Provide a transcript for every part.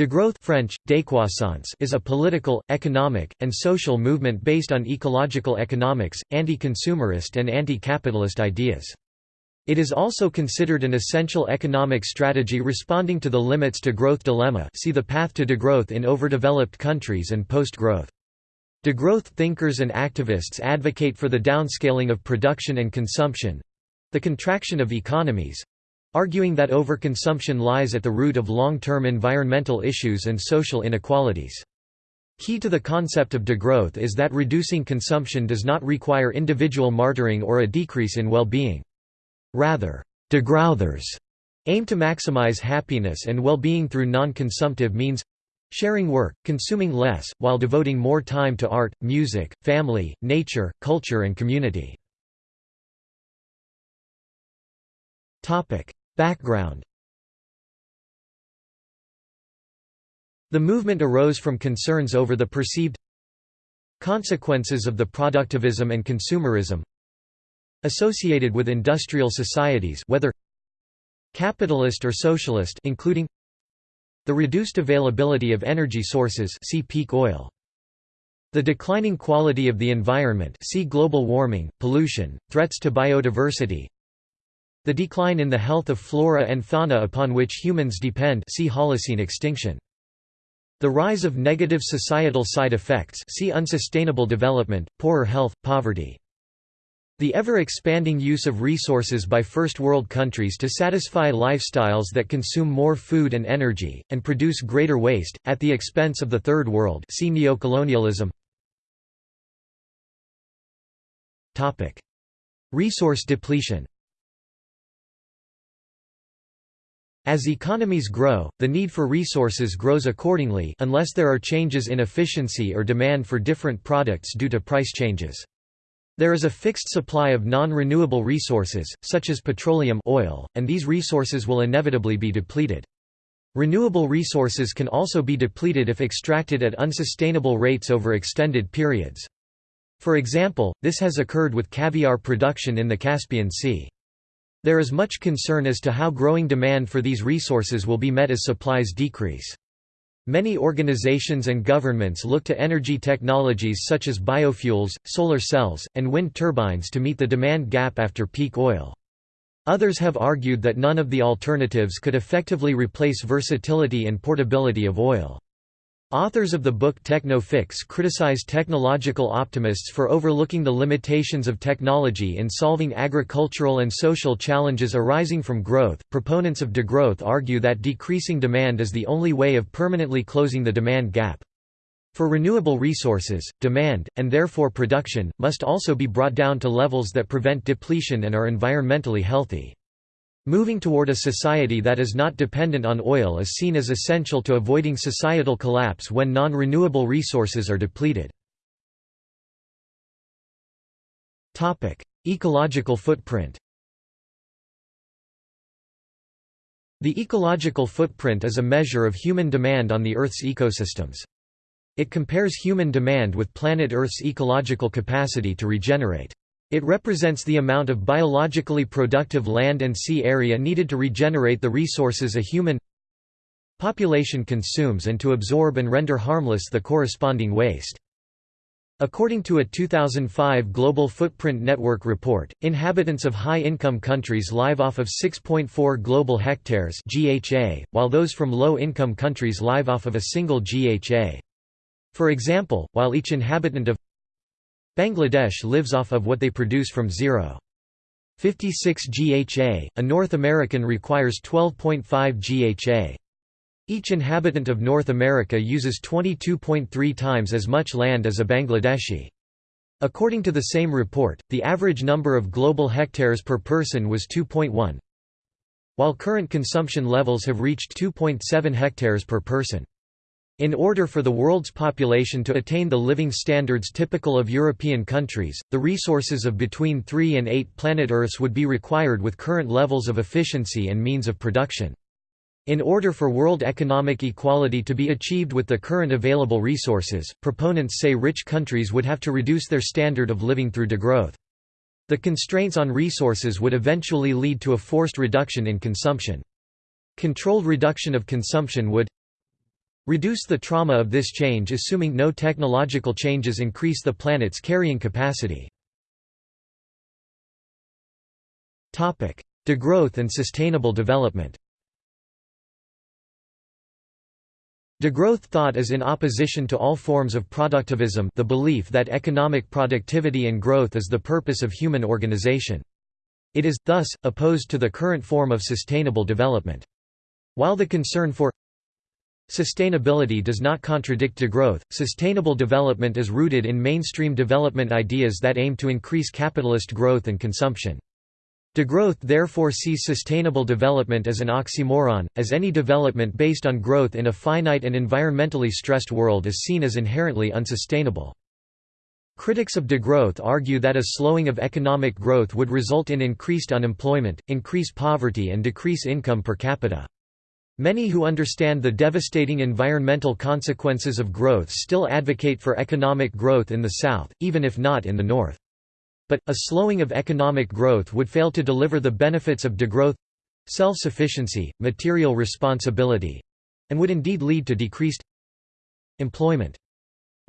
Degrowth French, décroissance is a political, economic, and social movement based on ecological economics, anti-consumerist and anti-capitalist ideas. It is also considered an essential economic strategy responding to the limits to growth dilemma see the path to degrowth in overdeveloped countries and post-growth. Degrowth thinkers and activists advocate for the downscaling of production and consumption—the contraction of economies, arguing that overconsumption lies at the root of long-term environmental issues and social inequalities. Key to the concept of degrowth is that reducing consumption does not require individual martyring or a decrease in well-being. Rather, degrowthers aim to maximize happiness and well-being through non-consumptive means sharing work, consuming less, while devoting more time to art, music, family, nature, culture and community. Background. The movement arose from concerns over the perceived consequences of the productivism and consumerism associated with industrial societies whether capitalist or socialist including the reduced availability of energy sources see peak oil. The declining quality of the environment see global warming pollution threats to biodiversity the decline in the health of flora and fauna upon which humans depend see Holocene extinction. The rise of negative societal side effects see unsustainable development, poorer health, poverty. The ever-expanding use of resources by First World countries to satisfy lifestyles that consume more food and energy, and produce greater waste, at the expense of the Third World see neocolonialism Resource depletion As economies grow, the need for resources grows accordingly unless there are changes in efficiency or demand for different products due to price changes. There is a fixed supply of non-renewable resources, such as petroleum oil, and these resources will inevitably be depleted. Renewable resources can also be depleted if extracted at unsustainable rates over extended periods. For example, this has occurred with caviar production in the Caspian Sea. There is much concern as to how growing demand for these resources will be met as supplies decrease. Many organizations and governments look to energy technologies such as biofuels, solar cells, and wind turbines to meet the demand gap after peak oil. Others have argued that none of the alternatives could effectively replace versatility and portability of oil. Authors of the book Techno-Fix criticize technological optimists for overlooking the limitations of technology in solving agricultural and social challenges arising from growth. Proponents of degrowth argue that decreasing demand is the only way of permanently closing the demand gap. For renewable resources, demand, and therefore production, must also be brought down to levels that prevent depletion and are environmentally healthy. Moving toward a society that is not dependent on oil is seen as essential to avoiding societal collapse when non-renewable resources are depleted. Ecological footprint The ecological footprint is a measure of human demand on the Earth's ecosystems. It compares human demand with planet Earth's ecological capacity to regenerate. It represents the amount of biologically productive land and sea area needed to regenerate the resources a human population consumes and to absorb and render harmless the corresponding waste. According to a 2005 Global Footprint Network report, inhabitants of high-income countries live off of 6.4 global hectares (GHA), while those from low-income countries live off of a single GHA. For example, while each inhabitant of Bangladesh lives off of what they produce from 0.56 GHA, a North American requires 12.5 GHA. Each inhabitant of North America uses 22.3 times as much land as a Bangladeshi. According to the same report, the average number of global hectares per person was 2.1, while current consumption levels have reached 2.7 hectares per person. In order for the world's population to attain the living standards typical of European countries, the resources of between 3 and 8 planet Earths would be required with current levels of efficiency and means of production. In order for world economic equality to be achieved with the current available resources, proponents say rich countries would have to reduce their standard of living through degrowth. The constraints on resources would eventually lead to a forced reduction in consumption. Controlled reduction of consumption would Reduce the trauma of this change assuming no technological changes increase the planet's carrying capacity. Degrowth and sustainable development Degrowth thought is in opposition to all forms of productivism the belief that economic productivity and growth is the purpose of human organization. It is, thus, opposed to the current form of sustainable development. While the concern for Sustainability does not contradict degrowth. Sustainable development is rooted in mainstream development ideas that aim to increase capitalist growth and consumption. Degrowth therefore sees sustainable development as an oxymoron, as any development based on growth in a finite and environmentally stressed world is seen as inherently unsustainable. Critics of degrowth argue that a slowing of economic growth would result in increased unemployment, increase poverty and decrease income per capita. Many who understand the devastating environmental consequences of growth still advocate for economic growth in the South, even if not in the North. But, a slowing of economic growth would fail to deliver the benefits of degrowth—self-sufficiency, material responsibility—and would indeed lead to decreased employment.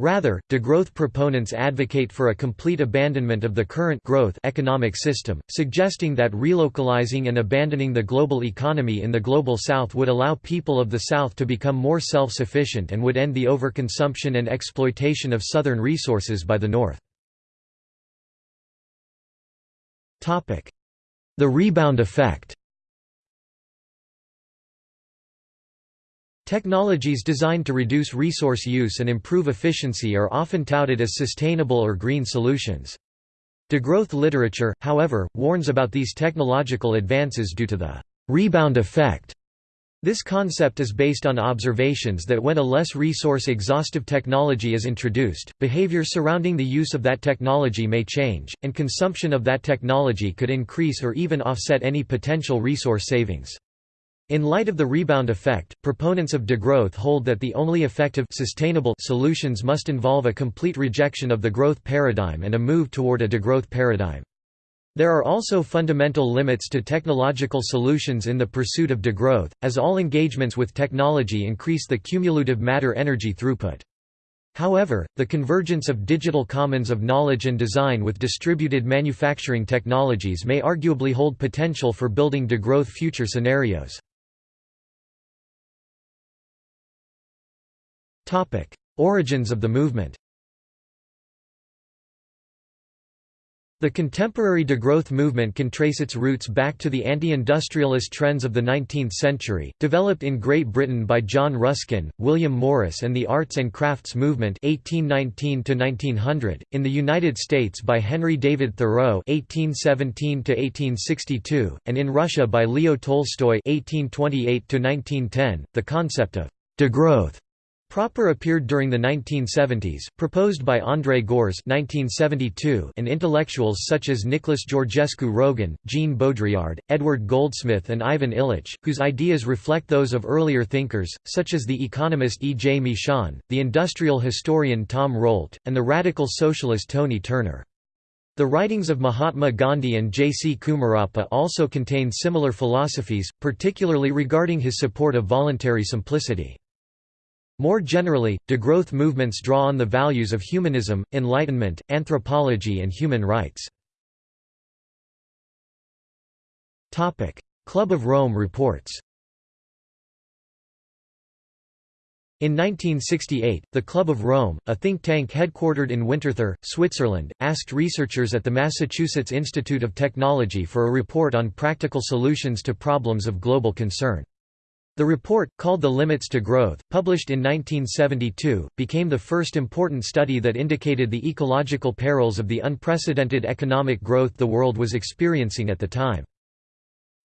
Rather, degrowth proponents advocate for a complete abandonment of the current growth economic system, suggesting that relocalizing and abandoning the global economy in the Global South would allow people of the South to become more self-sufficient and would end the overconsumption and exploitation of Southern resources by the North. The rebound effect Technologies designed to reduce resource use and improve efficiency are often touted as sustainable or green solutions. Degrowth literature, however, warns about these technological advances due to the rebound effect. This concept is based on observations that when a less resource-exhaustive technology is introduced, behavior surrounding the use of that technology may change, and consumption of that technology could increase or even offset any potential resource savings. In light of the rebound effect, proponents of degrowth hold that the only effective sustainable solutions must involve a complete rejection of the growth paradigm and a move toward a degrowth paradigm. There are also fundamental limits to technological solutions in the pursuit of degrowth, as all engagements with technology increase the cumulative matter-energy throughput. However, the convergence of digital commons of knowledge and design with distributed manufacturing technologies may arguably hold potential for building degrowth future scenarios. Origins of the movement. The contemporary degrowth movement can trace its roots back to the anti-industrialist trends of the 19th century, developed in Great Britain by John Ruskin, William Morris and the Arts and Crafts Movement 1819 in the United States by Henry David Thoreau 1817 and in Russia by Leo Tolstoy 1828 .The concept of «degrowth» Proper appeared during the 1970s, proposed by André (1972) and intellectuals such as Nicholas Georgescu Roegen, Jean Baudrillard, Edward Goldsmith and Ivan Illich, whose ideas reflect those of earlier thinkers, such as the economist E. J. Mishan, the industrial historian Tom Rolt, and the radical socialist Tony Turner. The writings of Mahatma Gandhi and J. C. Kumarappa also contain similar philosophies, particularly regarding his support of voluntary simplicity. More generally, degrowth movements draw on the values of humanism, enlightenment, anthropology and human rights. Club of Rome reports In 1968, the Club of Rome, a think tank headquartered in Winterthur, Switzerland, asked researchers at the Massachusetts Institute of Technology for a report on practical solutions to problems of global concern. The report, called The Limits to Growth, published in 1972, became the first important study that indicated the ecological perils of the unprecedented economic growth the world was experiencing at the time.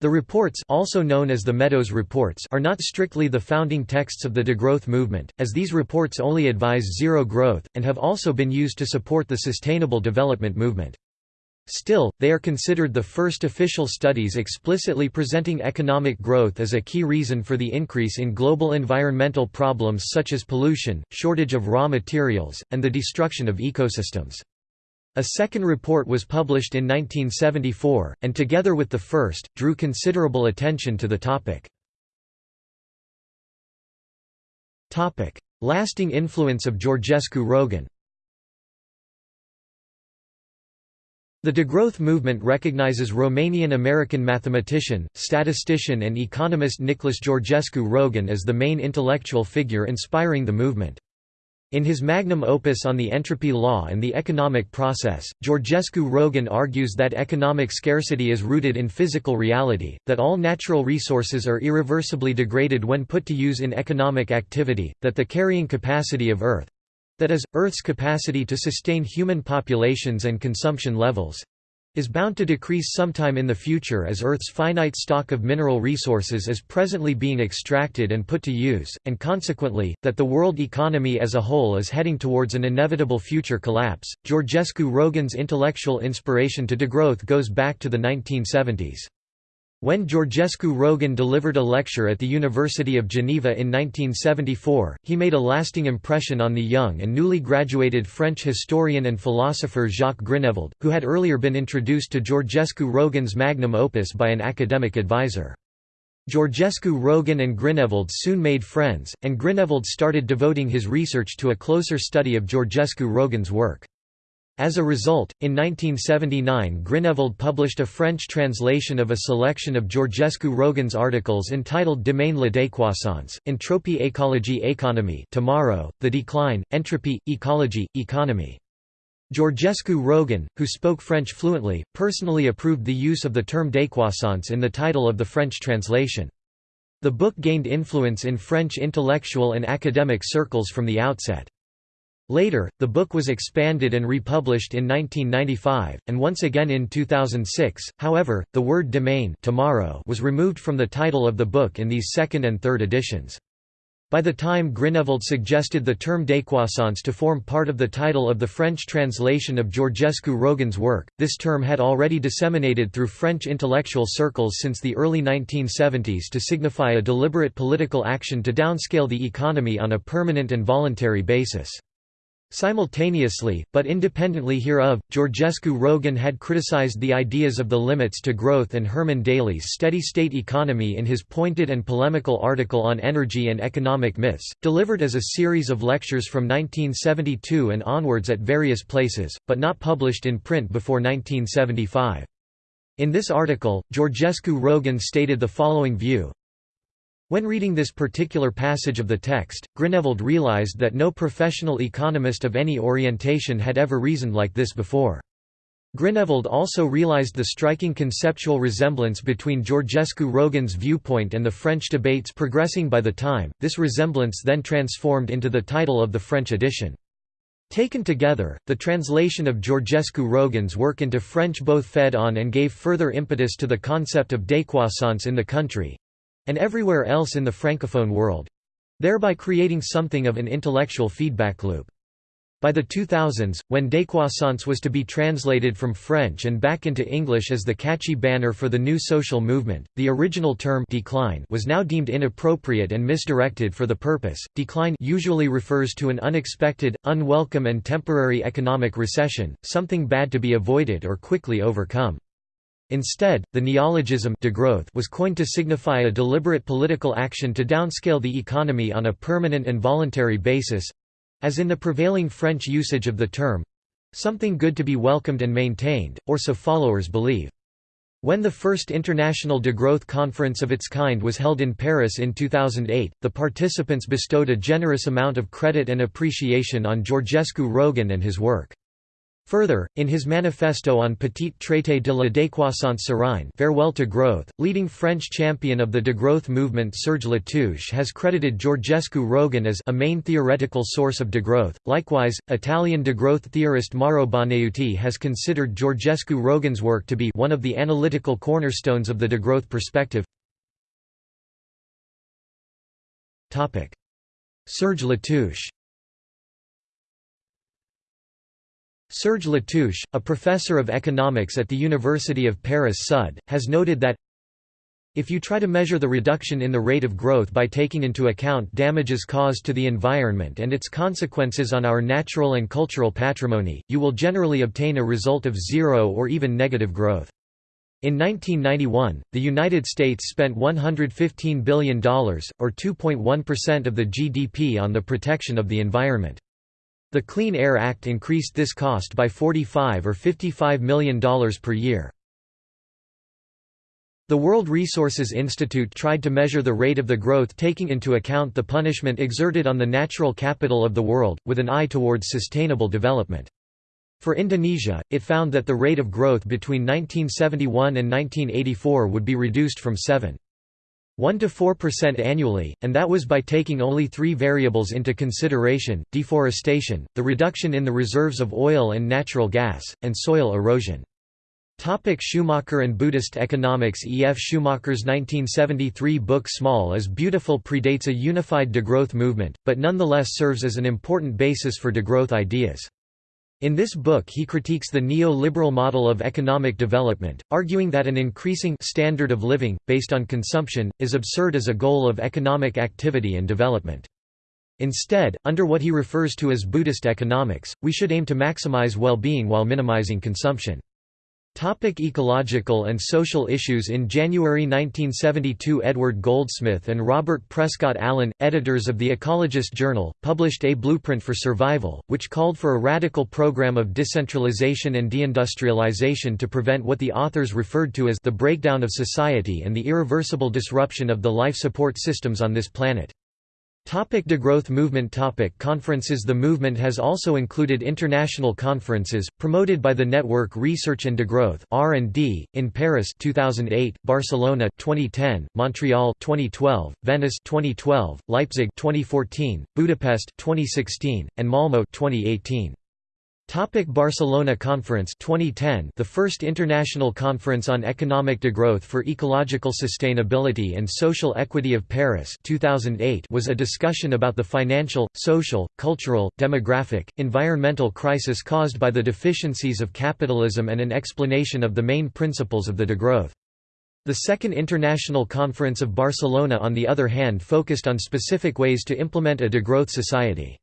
The reports also known as the Meadows Reports are not strictly the founding texts of the degrowth movement, as these reports only advise zero growth, and have also been used to support the sustainable development movement. Still, they are considered the first official studies explicitly presenting economic growth as a key reason for the increase in global environmental problems such as pollution, shortage of raw materials, and the destruction of ecosystems. A second report was published in 1974, and together with the first, drew considerable attention to the topic. Lasting influence of Georgescu Roegen The degrowth movement recognizes Romanian-American mathematician, statistician and economist Nicholas Georgescu Roegen as the main intellectual figure inspiring the movement. In his magnum opus on the entropy law and the economic process, Georgescu Roegen argues that economic scarcity is rooted in physical reality, that all natural resources are irreversibly degraded when put to use in economic activity, that the carrying capacity of Earth, that is, Earth's capacity to sustain human populations and consumption levels is bound to decrease sometime in the future as Earth's finite stock of mineral resources is presently being extracted and put to use, and consequently, that the world economy as a whole is heading towards an inevitable future collapse. Georgescu Roegen's intellectual inspiration to degrowth goes back to the 1970s. When Georgescu Roegen delivered a lecture at the University of Geneva in 1974, he made a lasting impression on the young and newly graduated French historian and philosopher Jacques Grinevald, who had earlier been introduced to Georgescu Roegen's magnum opus by an academic advisor. Georgescu Roegen and Grinevald soon made friends, and Grinevald started devoting his research to a closer study of Georgescu Roegen's work. As a result, in 1979 Grinevald published a French translation of a selection of Georgescu Roegen's articles entitled Demain la décroissance, Entropie écologie économie tomorrow, The Decline, Entropy, Ecology, Economy. Georgescu Roegen, who spoke French fluently, personally approved the use of the term décroissance in the title of the French translation. The book gained influence in French intellectual and academic circles from the outset. Later, the book was expanded and republished in 1995, and once again in 2006. However, the word Demain tomorrow was removed from the title of the book in these second and third editions. By the time Grinevald suggested the term décroissance to form part of the title of the French translation of Georgescu Roegen's work, this term had already disseminated through French intellectual circles since the early 1970s to signify a deliberate political action to downscale the economy on a permanent and voluntary basis. Simultaneously, but independently hereof, Georgescu Roegen had criticized the ideas of the limits to growth and Herman Daly's steady-state economy in his pointed and polemical article on energy and economic myths, delivered as a series of lectures from 1972 and onwards at various places, but not published in print before 1975. In this article, Georgescu Roegen stated the following view, when reading this particular passage of the text, Grinevald realized that no professional economist of any orientation had ever reasoned like this before. Grinevald also realized the striking conceptual resemblance between Georgescu Roegen's viewpoint and the French debates progressing by the time, this resemblance then transformed into the title of the French edition. Taken together, the translation of Georgescu Roegen's work into French both fed on and gave further impetus to the concept of décroissance in the country, and everywhere else in the francophone world thereby creating something of an intellectual feedback loop. By the 2000s, when décroissance was to be translated from French and back into English as the catchy banner for the new social movement, the original term decline was now deemed inappropriate and misdirected for the purpose. Decline usually refers to an unexpected, unwelcome and temporary economic recession, something bad to be avoided or quickly overcome. Instead, the neologism degrowth was coined to signify a deliberate political action to downscale the economy on a permanent and voluntary basis—as in the prevailing French usage of the term—something good to be welcomed and maintained, or so followers believe. When the first International Degrowth Conference of its kind was held in Paris in 2008, the participants bestowed a generous amount of credit and appreciation on Georgescu Roegen and his work. Further, in his manifesto on Petit traité de la décroissance sereine Farewell to Growth, leading French champion of the degrowth movement Serge Latouche has credited Georgescu Roegen as a main theoretical source of degrowth. Likewise, Italian degrowth theorist Mauro Bonaiuti has considered Georgescu Roegen's work to be one of the analytical cornerstones of the degrowth perspective. Serge Latouche Serge Latouche, a professor of economics at the University of Paris Sud, has noted that if you try to measure the reduction in the rate of growth by taking into account damages caused to the environment and its consequences on our natural and cultural patrimony, you will generally obtain a result of zero or even negative growth. In 1991, the United States spent $115 billion, or 2.1% of the GDP on the protection of the environment. The Clean Air Act increased this cost by 45 or $55 million per year. The World Resources Institute tried to measure the rate of the growth taking into account the punishment exerted on the natural capital of the world, with an eye towards sustainable development. For Indonesia, it found that the rate of growth between 1971 and 1984 would be reduced from 7. 1 to 4% annually, and that was by taking only three variables into consideration, deforestation, the reduction in the reserves of oil and natural gas, and soil erosion. Topic Schumacher and Buddhist economics E. F. Schumacher's 1973 book Small is Beautiful predates a unified degrowth movement, but nonetheless serves as an important basis for degrowth ideas. In this book he critiques the neo-liberal model of economic development, arguing that an increasing standard of living, based on consumption, is absurd as a goal of economic activity and development. Instead, under what he refers to as Buddhist economics, we should aim to maximize well-being while minimizing consumption. Topic ecological and social issues In January 1972 Edward Goldsmith and Robert Prescott Allen, editors of The Ecologist Journal, published A Blueprint for Survival, which called for a radical program of decentralization and deindustrialization to prevent what the authors referred to as the breakdown of society and the irreversible disruption of the life support systems on this planet. Topic degrowth movement topic Conferences The movement has also included international conferences, promoted by the Network Research and Degrowth R&D, in Paris 2008, Barcelona 2010, Montreal 2012, Venice 2012, Leipzig 2014, Budapest 2016, and Malmö 2018. Topic Barcelona Conference 2010 The first international conference on economic degrowth for ecological sustainability and social equity of Paris 2008 was a discussion about the financial, social, cultural, demographic, environmental crisis caused by the deficiencies of capitalism and an explanation of the main principles of the degrowth. The Second International Conference of Barcelona on the other hand focused on specific ways to implement a degrowth society.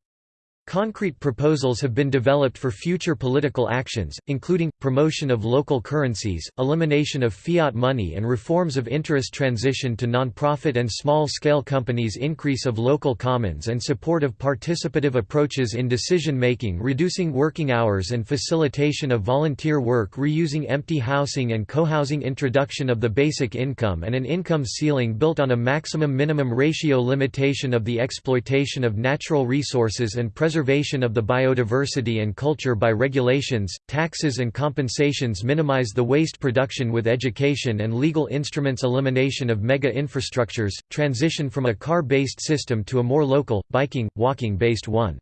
Concrete proposals have been developed for future political actions, including, promotion of local currencies, elimination of fiat money and reforms of interest transition to non-profit and small-scale companies increase of local commons and support of participative approaches in decision-making reducing working hours and facilitation of volunteer work reusing empty housing and cohousing introduction of the basic income and an income ceiling built on a maximum-minimum ratio limitation of the exploitation of natural resources and preservation of the biodiversity and culture by regulations, taxes and compensations minimize the waste production with education and legal instruments elimination of mega-infrastructures, transition from a car-based system to a more local, biking, walking-based one.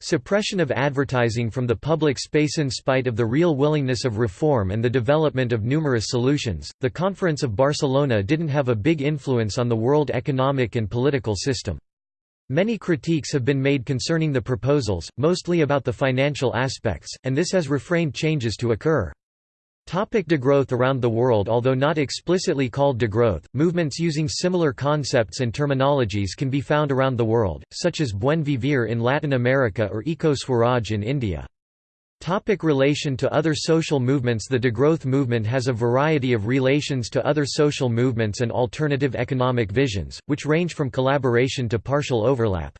Suppression of advertising from the public space in spite of the real willingness of reform and the development of numerous solutions. The Conference of Barcelona didn't have a big influence on the world economic and political system. Many critiques have been made concerning the proposals, mostly about the financial aspects, and this has refrained changes to occur. Topic degrowth Around the world Although not explicitly called degrowth, movements using similar concepts and terminologies can be found around the world, such as Buen Vivir in Latin America or Eco Swaraj in India. Topic relation to other social movements The degrowth movement has a variety of relations to other social movements and alternative economic visions, which range from collaboration to partial overlap.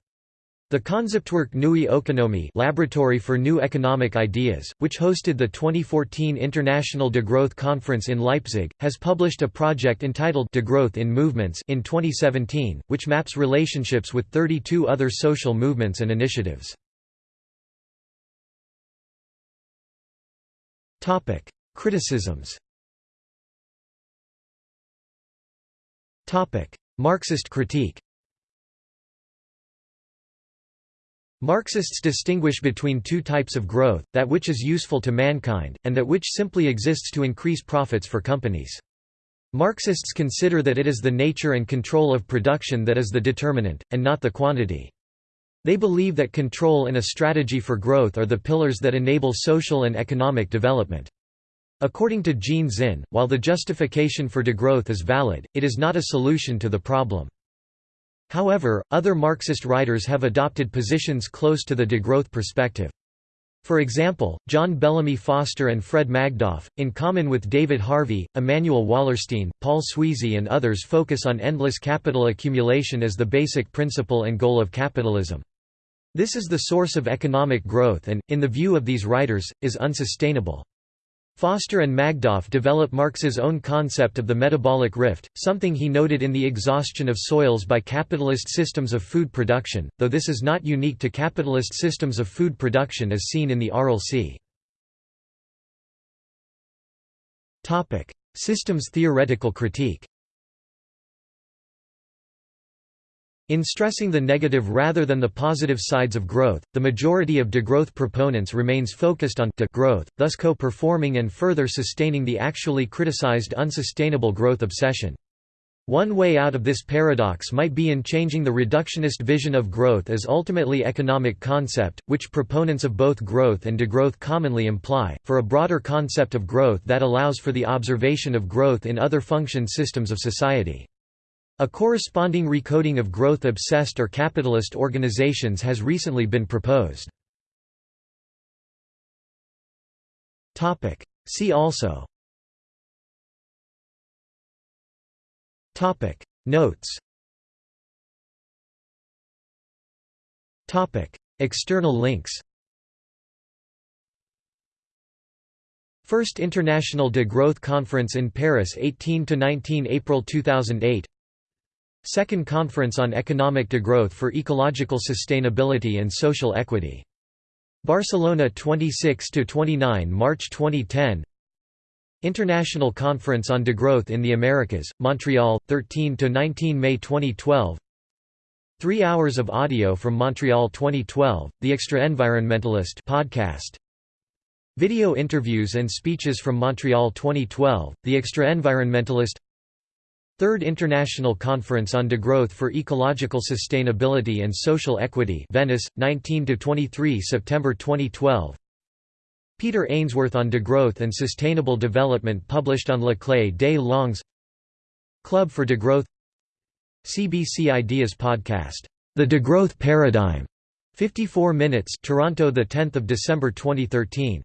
The Konzeptwerk Neue Ökonomie Laboratory for New Economic Ideas, which hosted the 2014 International Degrowth Conference in Leipzig, has published a project entitled Degrowth in Movements in 2017, which maps relationships with 32 other social movements and initiatives. Criticisms Topic: Marxist critique Marxists distinguish between two types of growth, that which is useful to mankind, and that which simply exists to increase profits for companies. Marxists consider that it is the nature and control of production that is the determinant, and not the quantity. They believe that control and a strategy for growth are the pillars that enable social and economic development. According to Jean Zin, while the justification for degrowth is valid, it is not a solution to the problem. However, other Marxist writers have adopted positions close to the degrowth perspective. For example, John Bellamy Foster and Fred Magdoff, in common with David Harvey, Immanuel Wallerstein, Paul Sweezy and others focus on endless capital accumulation as the basic principle and goal of capitalism. This is the source of economic growth and, in the view of these writers, is unsustainable. Foster and Magdoff develop Marx's own concept of the metabolic rift, something he noted in the exhaustion of soils by capitalist systems of food production, though this is not unique to capitalist systems of food production as seen in the Sea. Systems theoretical critique In stressing the negative rather than the positive sides of growth, the majority of degrowth proponents remains focused on degrowth, thus co-performing and further sustaining the actually criticized unsustainable growth obsession. One way out of this paradox might be in changing the reductionist vision of growth as ultimately economic concept, which proponents of both growth and degrowth commonly imply, for a broader concept of growth that allows for the observation of growth in other function systems of society. A corresponding recoding of growth-obsessed or capitalist organizations has recently been proposed. See also. Topic. Notes. Topic. External links. First International Degrowth Conference in Paris 18–19 April 2008 Second Conference on Economic Degrowth for Ecological Sustainability and Social Equity. Barcelona 26–29 March 2010 International Conference on Degrowth in the Americas, Montreal, 13–19 May 2012 Three hours of audio from Montreal 2012, The Extra-Environmentalist podcast. Video interviews and speeches from Montreal 2012, The Extra-Environmentalist Third International Conference on Degrowth for Ecological Sustainability and Social Equity Venice, 19–23 September 2012 Peter Ainsworth on Degrowth and Sustainable Development published on Le Clé des Langues. Club for Degrowth. CBC Ideas Podcast, The Degrowth Paradigm, 54 minutes Toronto 10 December 2013